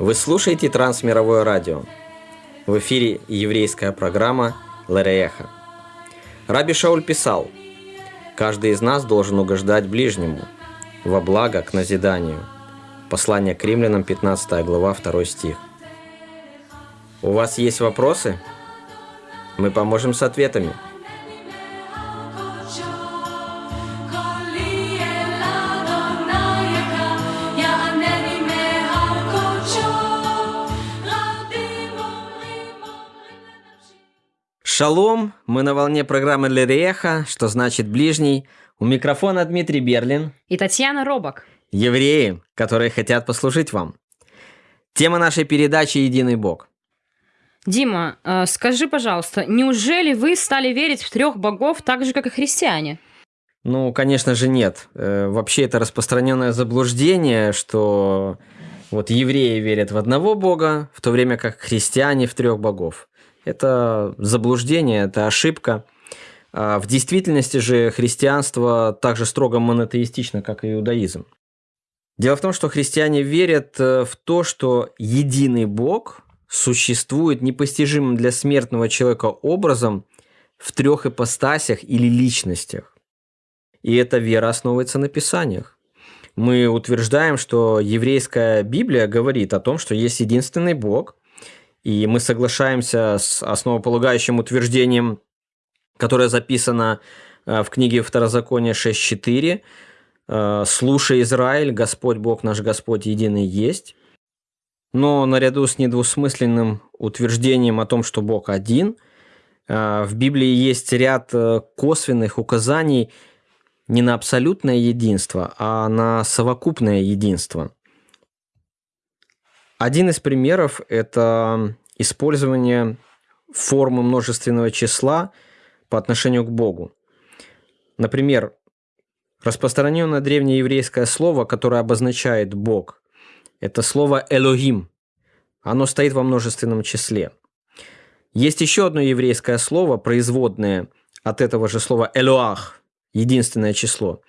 Вы слушаете Трансмировое радио. В эфире еврейская программа «Ларееха». Раби Шауль писал, «Каждый из нас должен угождать ближнему, во благо к назиданию». Послание к римлянам, 15 глава, 2 стих. У вас есть вопросы? Мы поможем с ответами – Шалом, мы на волне программы Лереха, что значит ближний. У микрофона Дмитрий Берлин. И Татьяна Робок. Евреи, которые хотят послужить вам. Тема нашей передачи «Единый Бог». Дима, э, скажи, пожалуйста, неужели вы стали верить в трех богов так же, как и христиане? Ну, конечно же, нет. Э, вообще это распространенное заблуждение, что вот евреи верят в одного бога, в то время как христиане в трех богов. Это заблуждение, это ошибка. А в действительности же христианство так же строго монотеистично, как и иудаизм. Дело в том, что христиане верят э, в то, что единый Бог существует непостижимым для смертного человека образом в трех ипостасях или личностях. И эта вера основывается на Писаниях. Мы утверждаем, что еврейская Библия говорит о том, что есть единственный Бог, и мы соглашаемся с основополагающим утверждением, которое записано э, в книге Второзакония 6.4. Э, «Слушай, Израиль, Господь Бог наш Господь единый есть». Но наряду с недвусмысленным утверждением о том, что Бог один, э, в Библии есть ряд косвенных указаний не на абсолютное единство, а на совокупное единство – один из примеров – это использование формы множественного числа по отношению к Богу. Например, распространенное древнееврейское слово, которое обозначает Бог, это слово «элогим». Оно стоит во множественном числе. Есть еще одно еврейское слово, производное от этого же слова «элоах», единственное число,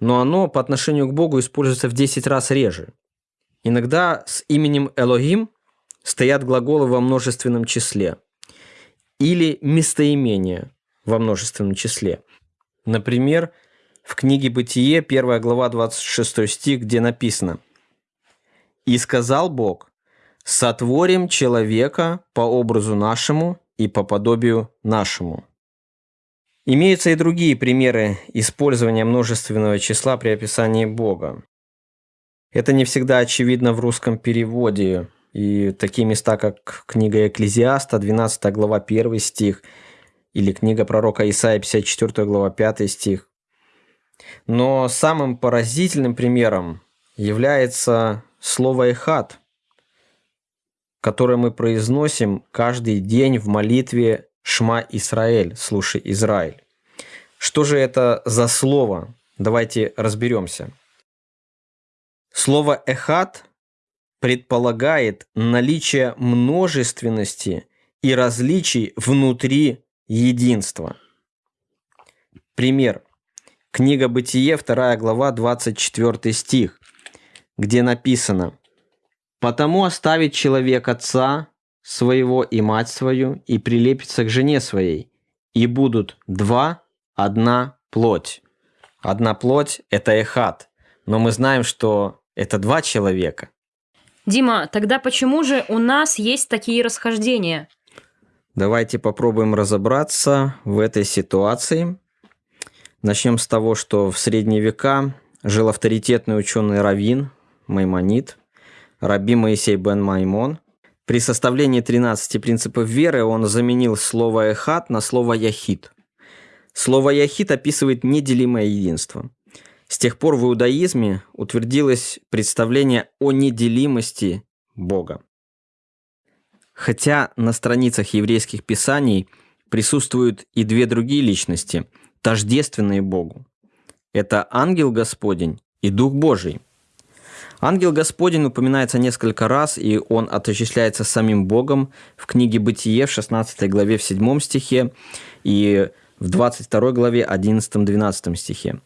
но оно по отношению к Богу используется в 10 раз реже – Иногда с именем Элогим стоят глаголы во множественном числе или местоимения во множественном числе. Например, в книге «Бытие», 1 глава, 26 стих, где написано «И сказал Бог, сотворим человека по образу нашему и по подобию нашему». Имеются и другие примеры использования множественного числа при описании Бога. Это не всегда очевидно в русском переводе. И такие места, как книга Экклезиаста, 12 глава, 1 стих, или книга пророка Исаия, 54 глава, 5 стих. Но самым поразительным примером является слово «эхат», которое мы произносим каждый день в молитве «Шма Исраэль», «Слушай, Израиль». Что же это за слово? Давайте разберемся. Слово «эхат» предполагает наличие множественности и различий внутри единства. Пример. Книга Бытие, 2 глава, 24 стих, где написано «Потому оставит человек отца своего и мать свою, и прилепится к жене своей, и будут два, одна плоть». Одна плоть – это эхат, но мы знаем, что это два человека. Дима, тогда почему же у нас есть такие расхождения? Давайте попробуем разобраться в этой ситуации. Начнем с того, что в средние века жил авторитетный ученый Равин, Маймонит, Раби Моисей бен Маймон. При составлении 13 принципов веры он заменил слово «эхат» на слово «яхид». Слово «яхид» описывает неделимое единство – с тех пор в иудаизме утвердилось представление о неделимости Бога. Хотя на страницах еврейских писаний присутствуют и две другие личности, тождественные Богу. Это ангел Господень и Дух Божий. Ангел Господень упоминается несколько раз, и он отождествляется самим Богом в книге «Бытие» в 16 главе в 7 стихе и в 22 главе 11-12 стихе.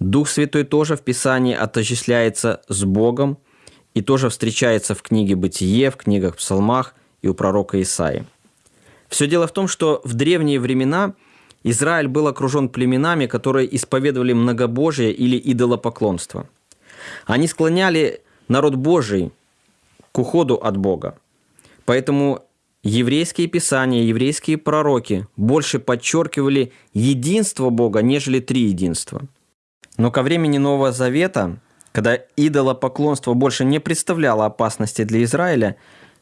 Дух Святой тоже в Писании отождествляется с Богом, и тоже встречается в книге «Бытие», в книгах «Псалмах» и у пророка Исаи. Все дело в том, что в древние времена Израиль был окружен племенами, которые исповедовали многобожие или идолопоклонство. Они склоняли народ Божий к уходу от Бога. Поэтому еврейские писания, еврейские пророки больше подчеркивали единство Бога, нежели три единства. Но ко времени Нового Завета, когда идолопоклонство больше не представляло опасности для Израиля,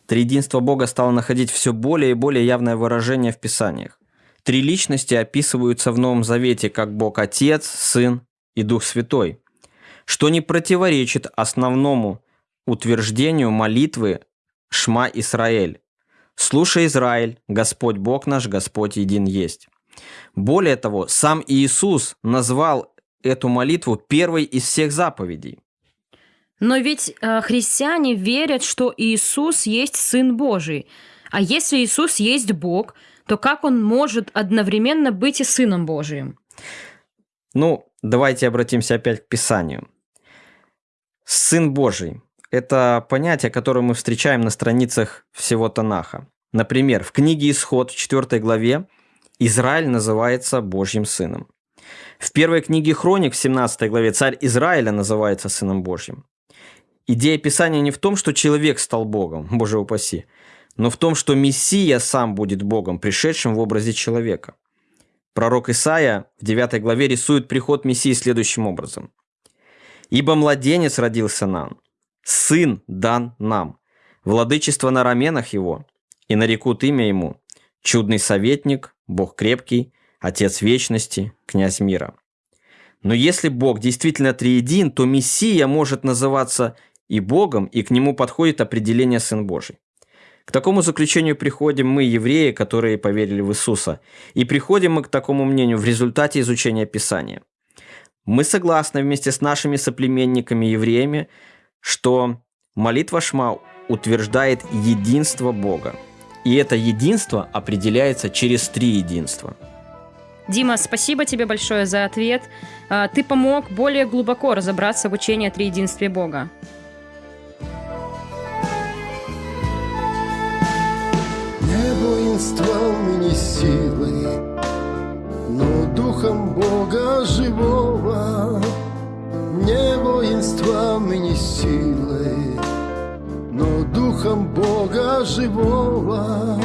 триединство Бога стало находить все более и более явное выражение в Писаниях. Три личности описываются в Новом Завете как Бог Отец, Сын и Дух Святой, что не противоречит основному утверждению молитвы «Шма Израиль». «Слушай, Израиль, Господь Бог наш, Господь един есть». Более того, сам Иисус назвал эту молитву первой из всех заповедей. Но ведь э, христиане верят, что Иисус есть Сын Божий. А если Иисус есть Бог, то как он может одновременно быть и Сыном Божиим? Ну, давайте обратимся опять к Писанию. Сын Божий это понятие, которое мы встречаем на страницах всего Танаха. Например, в книге Исход в 4 главе Израиль называется Божьим сыном. В первой книге Хроник в 17 главе царь Израиля называется сыном Божьим. Идея Писания не в том, что человек стал Богом, Боже упаси, но в том, что Мессия сам будет Богом, пришедшим в образе человека. Пророк Исаия в 9 главе рисует приход Мессии следующим образом. «Ибо младенец родился нам, Сын дан нам, владычество на раменах его, и нарекут имя ему, чудный советник, Бог крепкий, Отец вечности, князь мира. Но если Бог действительно триедин, то Мессия может называться и Богом, и к нему подходит определение Сын Божий. К такому заключению приходим мы, евреи, которые поверили в Иисуса, и приходим мы к такому мнению в результате изучения Писания. Мы согласны вместе с нашими соплеменниками-евреями, что молитва Шма утверждает единство Бога. И это единство определяется через три единства. Дима, спасибо тебе большое за ответ. А, ты помог более глубоко разобраться в учении о триединстве Бога. Не воинством не силой, но духом Бога живого не воинством и не силой, но духом Бога живого.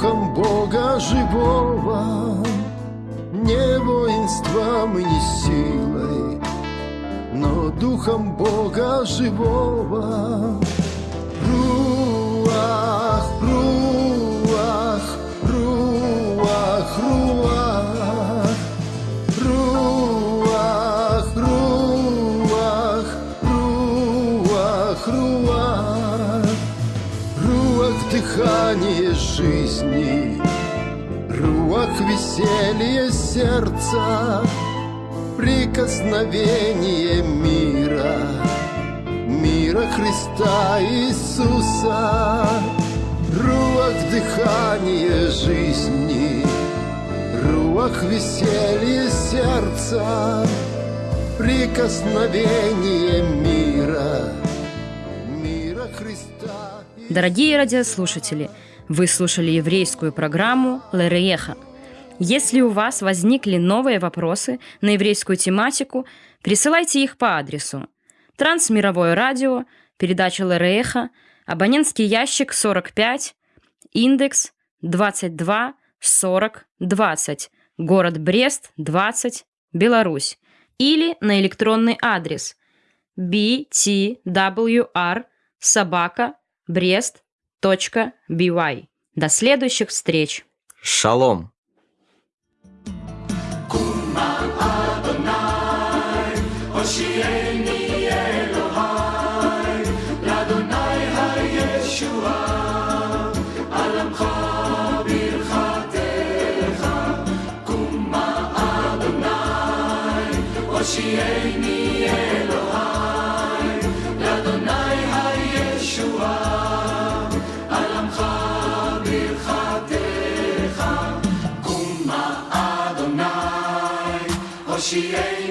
Духом Бога живого. Не воинством и не силой, но духом Бога живого. Руах, руах, руах, руах. Дыхание жизни, Руах веселье сердца, Прикосновение мира, Мира Христа Иисуса, Руах дыхание жизни, Руах веселье сердца, Прикосновение мира, Мира Христа Дорогие радиослушатели, вы слушали еврейскую программу «Лерееха». Если у вас возникли новые вопросы на еврейскую тематику, присылайте их по адресу Трансмировое радио, передача Лерееха, абонентский ящик 45, индекс 22 40 20, город Брест 20, Беларусь, или на электронный адрес btwr собака brest.by. До следующих встреч. Шалом. Oceani Elohai, she ain't.